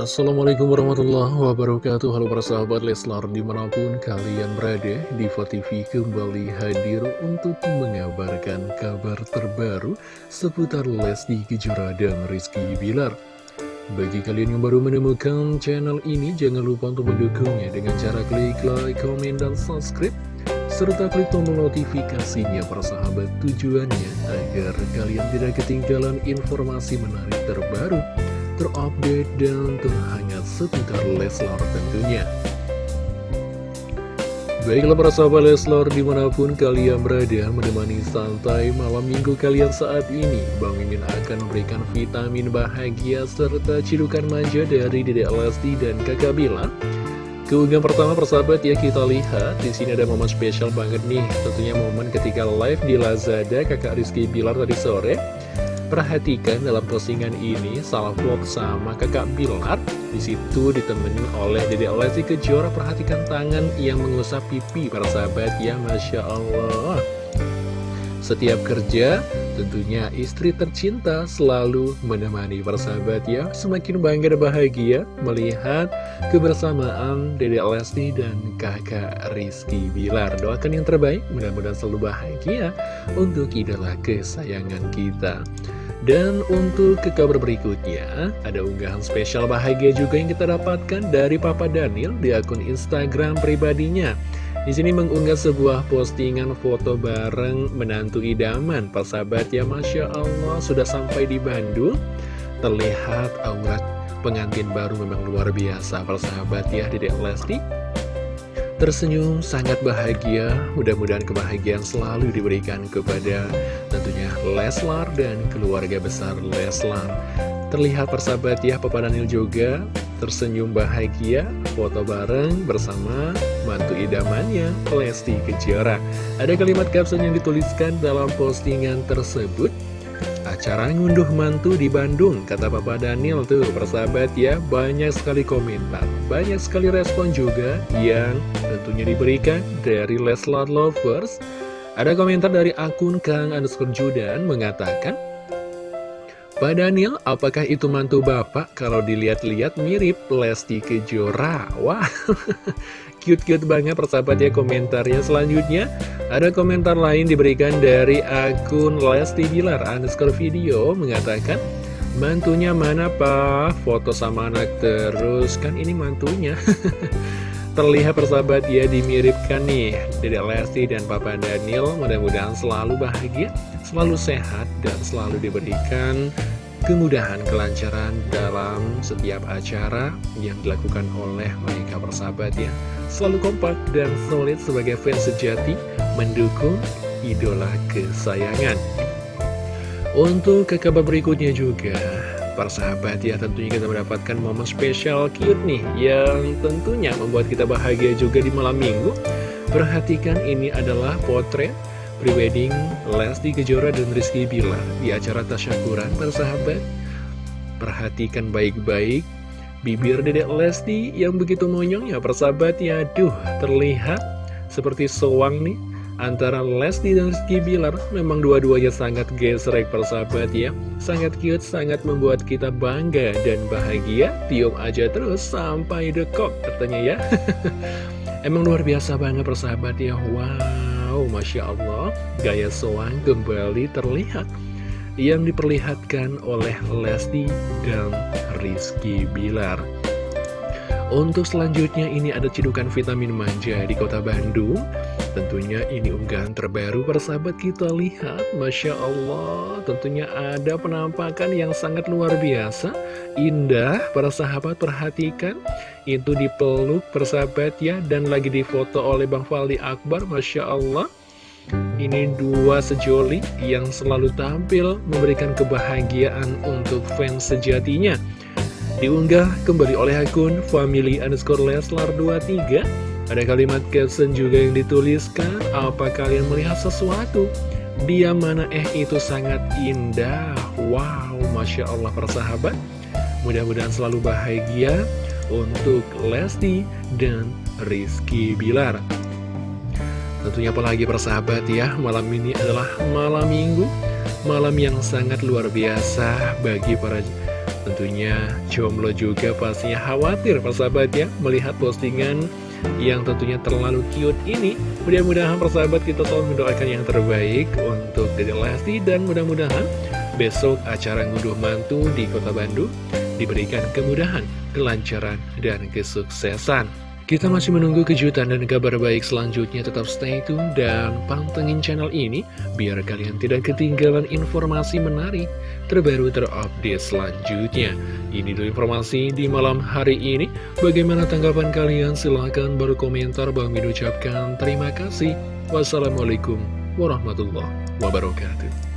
Assalamualaikum warahmatullahi wabarakatuh. Halo para sahabat Leslar di mana pun kalian berada Diva TV kembali hadir untuk mengabarkan kabar terbaru Seputar Lesti Kejora dan Rizky Bilar. Bagi kalian yang baru menemukan channel ini Jangan lupa untuk mendukungnya dengan cara klik like, komen, dan subscribe serta klik tombol notifikasinya para sahabat tujuannya agar kalian tidak ketinggalan informasi menarik terbaru terupdate dan terhangat seputar Leslar tentunya. Baiklah para sahabat Leslar di mana pun kalian berada menemani santai malam minggu kalian saat ini Bang Mimin akan memberikan vitamin bahagia serta cidukan manja dari Dedek Lesti dan Kakak Bila. Keunggahan pertama persahabat ya kita lihat. Di sini ada momen spesial banget nih. Tentunya momen ketika live di Lazada kakak Rizky Bilar tadi sore Perhatikan dalam postingan ini salah vlog sama kakak Bilar. Di situ ditemenin oleh Dede Lesti Kejora. Perhatikan tangan yang mengusap pipi para sahabat ya Masya Allah. Setiap kerja tentunya istri tercinta selalu menemani para sahabat ya. Semakin bangga dan bahagia melihat kebersamaan Dede Lesti dan kakak Rizky Bilar. Doakan yang terbaik mudah-mudahan selalu bahagia untuk idola kesayangan kita dan untuk ke kabar berikutnya, ada unggahan spesial bahagia juga yang kita dapatkan dari Papa Daniel di akun Instagram pribadinya. Di sini mengunggah sebuah postingan foto bareng menantu idaman. Persahabat ya, Masya Allah, sudah sampai di Bandung. Terlihat aurat pengantin baru memang luar biasa. Persahabat ya, Dedek Lesti tersenyum sangat bahagia. Mudah-mudahan kebahagiaan selalu diberikan kepada tentunya Leslar dan keluarga besar Leslar. Terlihat persahabat ya Papa Daniel juga tersenyum bahagia. Foto bareng bersama mantu idamannya Lesti Kejora. Ada kalimat caption yang dituliskan dalam postingan tersebut Acara ngunduh mantu di Bandung, kata Papa Daniel tuh, persahabat ya, banyak sekali komentar, banyak sekali respon juga yang tentunya diberikan dari Leslar Lovers. Ada komentar dari akun Kang Underscore Judan mengatakan, Pak Daniel, apakah itu mantu bapak? Kalau dilihat-lihat mirip Lesti Kejora. Wah, cute-cute banget persahabat ya komentarnya. Selanjutnya, ada komentar lain diberikan dari akun Lesti Bilar underscore video mengatakan, Mantunya mana pak? Foto sama anak terus, kan ini mantunya. Terlihat persahabat ya dimiripkan nih. Dedek Lesti dan Papa Daniel Mudah-mudahan selalu bahagia Selalu sehat dan selalu diberikan kemudahan kelancaran dalam setiap acara yang dilakukan oleh mereka persahabat ya. Selalu kompak dan solid sebagai fans sejati Mendukung idola kesayangan. Untuk ke kabar berikutnya juga para sahabat ya tentunya kita mendapatkan momen spesial cute nih yang tentunya membuat kita bahagia juga di malam minggu. Perhatikan ini adalah potret prewedding Lesti Kejora dan Rizky Bilar di acara tasyakuran. Para sahabat perhatikan baik-baik bibir dedek Lesti yang begitu monyong ya persahabat. Ya aduh terlihat seperti sewang nih antara Lesti dan Rizky Bilar memang dua-duanya sangat gesrek persahabat ya. Sangat cute sangat membuat kita bangga dan bahagia. Tiup aja terus sampai dekok katanya ya. Emang luar biasa banget persahabat ya. Wow Masya Allah. Gaya soang kembali terlihat. Yang diperlihatkan oleh Lesti dan Rizky Bilar. Untuk selanjutnya ini ada cidukan vitamin manja di kota Bandung Tentunya ini unggahan terbaru persahabat kita. Lihat Masya Allah tentunya ada penampakan yang sangat luar biasa. Indah para sahabat perhatikan. Itu dipeluk persahabat ya. Dan lagi difoto oleh Bang Faldi Akbar Masya Allah. Ini dua sejoli yang selalu tampil memberikan kebahagiaan untuk fans sejatinya. Diunggah kembali oleh akun family underscore leslar 23 Ada kalimat caption juga yang dituliskan Apa kalian melihat sesuatu? Dia mana? Eh itu sangat indah. Wow, Masya Allah persahabat Mudah-mudahan selalu bahagia untuk Lesti dan Rizky Bilar. Tentunya apalagi persahabat ya? Malam ini adalah malam minggu Malam yang sangat luar biasa bagi para tentunya jomblo juga pastinya khawatir persahabat ya? Melihat postingan yang tentunya terlalu cute ini. Mudah-mudahan persahabat kita selalu mendoakan yang terbaik untuk Dede Lesti dan mudah-mudahan besok acara ngunduh mantu di kota Bandung diberikan kemudahan, kelancaran, dan kesuksesan. Kita masih menunggu kejutan dan kabar baik selanjutnya. Tetap stay tune dan pantengin channel ini biar kalian tidak ketinggalan informasi menarik terbaru terupdate selanjutnya. Ini dulu informasi di malam hari ini. Bagaimana tanggapan kalian? Silahkan berkomentar. Bang Min ucapkan terima kasih. Wassalamualaikum warahmatullahi wabarakatuh.